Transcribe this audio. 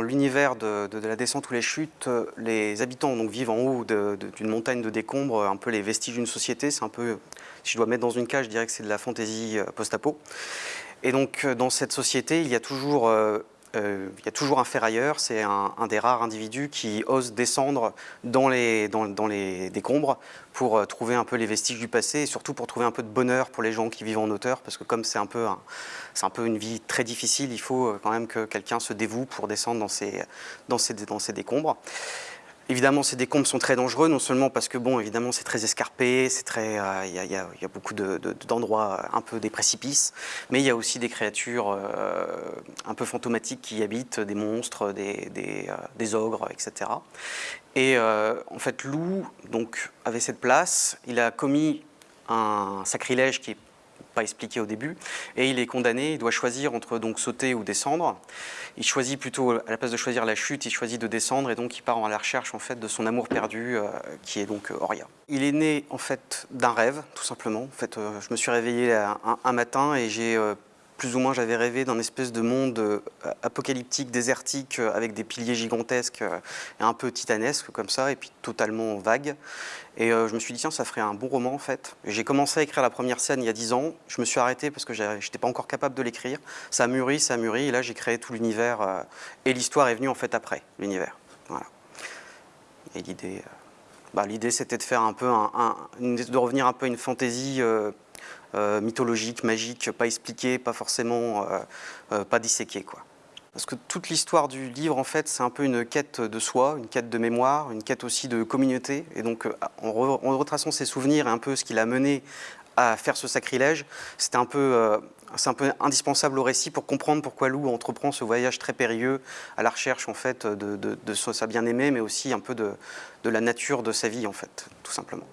l'univers de, la descente ou les chutes, les habitants donc, vivent en haut d'une montagne de décombres, un peu les vestiges d'une société. C'est un peu, si je dois mettre dans une cage, je dirais que c'est de la fantaisie post-apo. Et donc, dans cette société, il y a toujours euh, il y a toujours un ferrailleur, c'est un, des rares individus qui ose descendre dans les, dans, les décombres pour euh, trouver un peu les vestiges du passé et surtout pour trouver un peu de bonheur pour les gens qui vivent en hauteur parce que comme c'est un, peu un peu une vie très difficile, il faut euh, quand même que quelqu'un se dévoue pour descendre dans ces, dans ces, dans ces décombres. Évidemment, ces décombres sont très dangereux, non seulement parce que, bon, évidemment, c'est très escarpé, c'est très, euh, il y, a beaucoup d'endroits un peu des précipices, mais il y a aussi des créatures euh, un peu fantomatiques qui y habitent, des monstres, des, des, euh, ogres, etc. Et en fait, Lou donc, avait cette place, il a commis un sacrilège qui est expliqué au début, et il est condamné, il doit choisir entre donc sauter ou descendre. Il choisit plutôt, à la place de choisir la chute, il choisit de descendre, et donc il part à la recherche en fait de son amour perdu, euh, qui est donc Oria. Euh, il est né en fait d'un rêve, tout simplement. En fait, euh, je me suis réveillé un, un matin et j'ai plus ou moins j'avais rêvé d'un espèce de monde euh, apocalyptique, désertique, euh, avec des piliers gigantesques et un peu titanesques comme ça, et puis totalement vague. Et euh, je me suis dit, tiens, ça ferait un bon roman en fait. J'ai commencé à écrire la première scène il y a dix ans, je me suis arrêté parce que je n'étais pas encore capable de l'écrire. Ça a ça a et là j'ai créé tout l'univers, et l'histoire est venue en fait après, l'univers. Et l'idée... Bah, l'idée c'était de faire un peu de revenir un peu à une fantaisie euh, mythologique, magique, pas expliqué, pas forcément, euh, euh, pas disséqué. Quoi. Parce que toute l'histoire du livre, en fait, c'est un peu une quête de soi, une quête de mémoire, une quête aussi de communauté. Et donc, en, retraçant ses souvenirs et un peu ce qui l'a mené à faire ce sacrilège, c'était un peu, c'est un peu indispensable au récit pour comprendre pourquoi Lou entreprend ce voyage très périlleux à la recherche en fait de, de sa bien-aimée, mais aussi un peu de, de la nature de sa vie en fait, tout simplement.